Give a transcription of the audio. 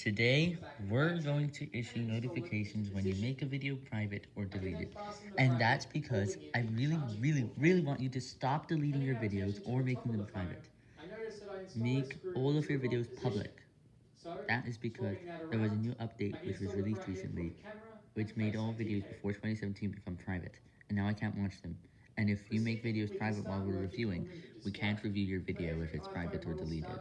Today, we're going to issue notifications when you make a video private or delete it. And that's because I really, really, really want you to stop deleting your videos or making them private. Make all of your videos public. That is because there was a new update which was released recently, which made all videos before 2017 become private, and now I can't watch them. And if you make videos private while we're reviewing, we can't review your video if it's private or deleted.